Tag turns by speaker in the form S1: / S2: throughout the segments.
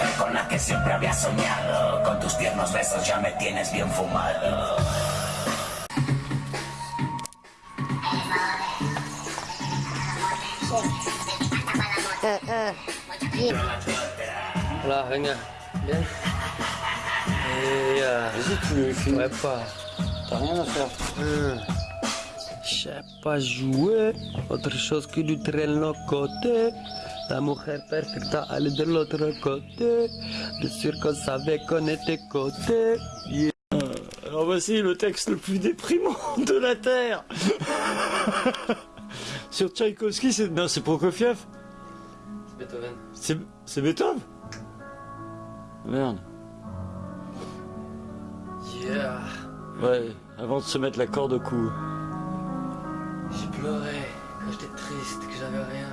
S1: mujer con la que siempre había soñado. Con tus tiernos besos ya me tienes bien fumado.
S2: Voilà, regarde. Bien. Et euh,
S3: Vas-y, tu le filmes.
S2: ouais, pas.
S3: T'as rien à faire.
S2: Hum. Je sais pas jouer autre chose que du traîneau côté. La mujer perfecta elle est de l'autre côté. Bien sûr qu'on savait qu'on était côté. Yeah.
S3: Alors voici le texte le plus déprimant de la Terre. Sur Tchaïkovski, c'est... Non, c'est Prokofiev.
S2: Beethoven.
S3: C'est, c'est Beethoven Merde.
S2: Yeah.
S3: Ouais, avant de se mettre la corde au cou.
S2: J'ai pleuré quand j'étais triste, que j'avais rien.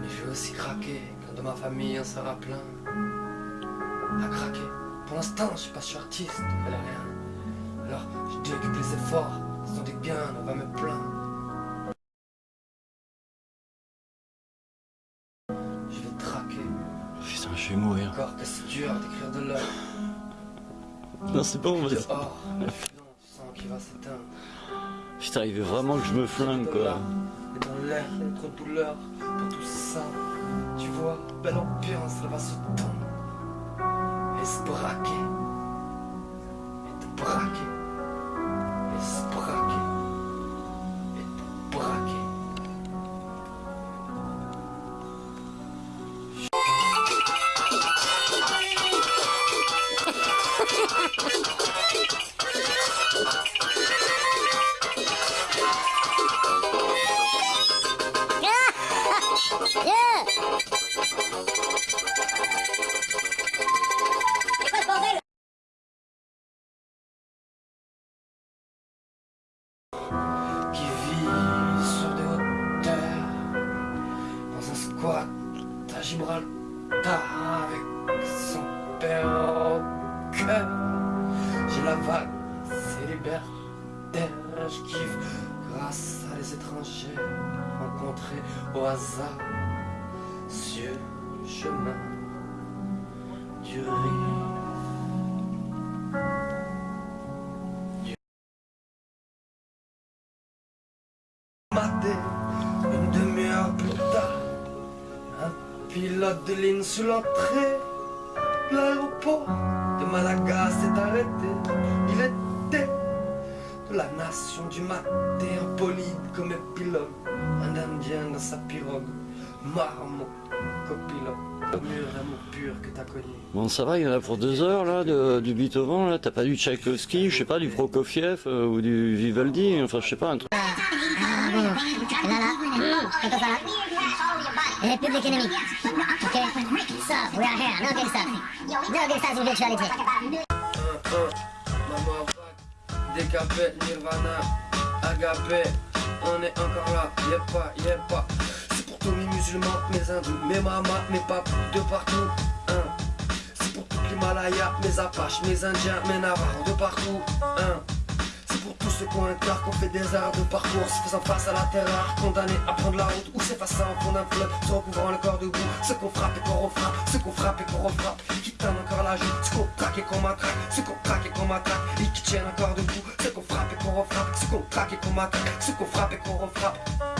S2: Mais j'ai aussi craqué quand de ma famille on sera plein. À craquer. Pour l'instant, je sais pas, je suis artiste, je connais rien. Alors, je que les efforts sont des gains, on va me plaindre. Je vais traquer.
S3: Putain, je vais mourir.
S2: Encore que c'est dur d'écrire de l'or?
S3: Non, c'est bon, vas-y.
S2: Dehors, le filon, tu sens qu'il va s'éteindre.
S3: Putain, il veut vraiment que je me flingue, quoi.
S2: Et dans l'air, trop de douleur pour tout ça. Tu vois, belle ambiance, elle va se tendre. Et se braquer. Et te braquer. Gibraltar avec son père au cœur. J'ai la vague célibataire, je kiffe grâce à les étrangers rencontrés au hasard sur le chemin du rire. Pilote de ligne sous l'entrée de l'aéroport de Malaga s'est arrêté. Il était de la nation du maté, un bolide comme un pilote, un indien dans sa pirogue, marmot, copilote, le mur pur que t'as connu.
S3: Bon, ça va, il y en a pour deux heures, là, de- du Beethoven, là. T'as pas du Tchaïkovski, je sais pas, du Prokofiev euh, ou du Vivaldi, enfin, je sais pas, un truc.
S4: Et Public Enemy. Ok So, we are here. No stuff. No stuff in virtuality.
S2: Décapé, Nirvana, agapé, on est encore là, y'a pas, y'a pas. C'est pour tous mes musulmans, mes hindous, mes mamas, mes papes de partout. Hein. C'est pour tout l'Himalaya, mes apaches, mes indiens, mes navarros de partout. Hein. C'est pour tous ceux qui ont un qui ont fait des heures de parcours, se faisant face à la terreur, condamnés à prendre la route, ou s'effaçant au fond d'un fleuve, se recouvrant le corps debout, ceux qu'on frappe et qu'on refrappe, ceux qu'on frappe et qu'on refrappe, qui tendent encore la joue, ceux qu'on traque et qu'on matraque, ceux qu'on traque et qu'on matraque, et qui tiennent encore debout, ceux qu'on frappe et qu'on refrappe, ceux qu'on traque et qu'on matraque, ceux qu'on frappe et qu'on refrappe.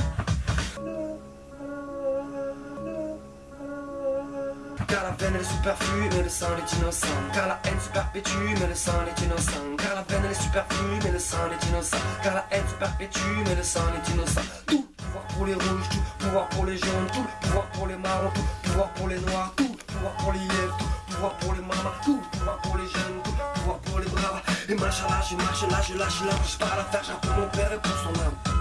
S2: Car la peine est superflue, mais le sang est innocent. Car la haine se perpétue, mais le sang est innocent. Car la peine est superflue, mais le sang est innocent. Car la haine se perpétue, mais le sang est innocent. Tout pouvoir pour les rouges, tout pouvoir pour les jaunes, tout pouvoir pour les marrons, tout pouvoir pour les noirs, tout pouvoir pour les yeux, tout pouvoir pour les mamas, tout pouvoir pour les jeunes, tout pouvoir pour les braves. Et machin là, je marche là, je lâche là, je pars à la faire, pour mon père et pour son âme.